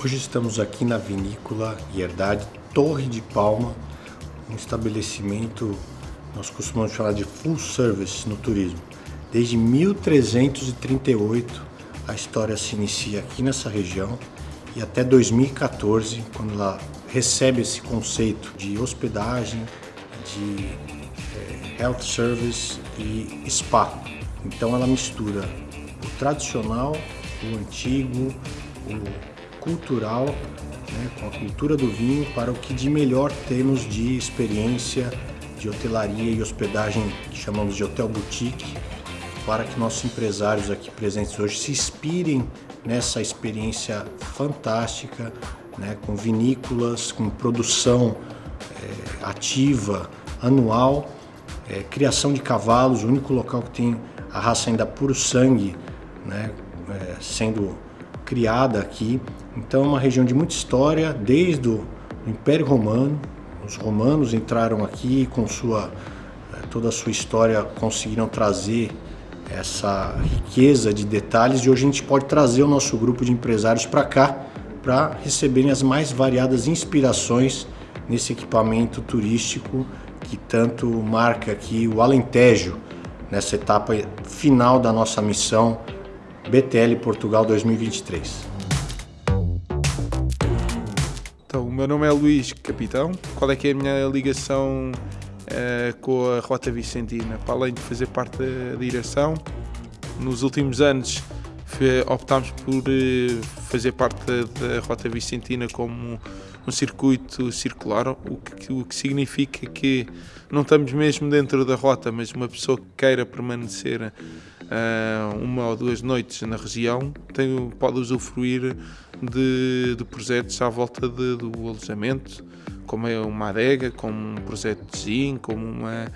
Hoje estamos aqui na vinícola Herdade Torre de Palma, um estabelecimento nós costumamos falar de full service no turismo. Desde 1338 a história se inicia aqui nessa região e até 2014, quando ela recebe esse conceito de hospedagem, de é, health service e spa. Então ela mistura o tradicional, o antigo, o cultural, né, com a cultura do vinho, para o que de melhor temos de experiência de hotelaria e hospedagem que chamamos de hotel boutique, para que nossos empresários aqui presentes hoje se inspirem nessa experiência fantástica, né, com vinícolas, com produção é, ativa, anual, é, criação de cavalos, o único local que tem a raça ainda puro sangue, né, é, sendo criada aqui. Então é uma região de muita história, desde o Império Romano. Os romanos entraram aqui com sua é, toda a sua história conseguiram trazer essa riqueza de detalhes e hoje a gente pode trazer o nosso grupo de empresários para cá para receberem as mais variadas inspirações nesse equipamento turístico que tanto marca aqui o Alentejo nessa etapa final da nossa missão BTL Portugal 2023. Então, o meu nome é Luís Capitão. Qual é que é a minha ligação uh, com a Rota Vicentina? Para além de fazer parte da direção, nos últimos anos optámos por uh, fazer parte da Rota Vicentina como um circuito circular, o que, o que significa que não estamos mesmo dentro da rota, mas uma pessoa que queira permanecer uma ou duas noites na região tem, pode usufruir de, de projetos à volta de, do alojamento, como é uma adega, como um projeto de gin, como, uma,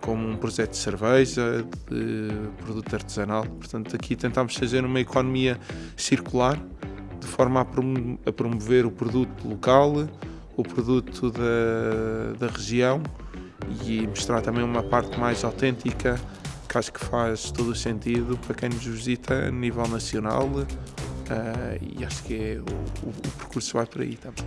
como um projeto de cerveja, de produto artesanal. Portanto, aqui tentamos fazer uma economia circular de forma a promover o produto local, o produto da, da região e mostrar também uma parte mais autêntica que acho que faz todo o sentido para quem nos visita a nível nacional uh, e acho que é, o, o, percurso vai por aí também.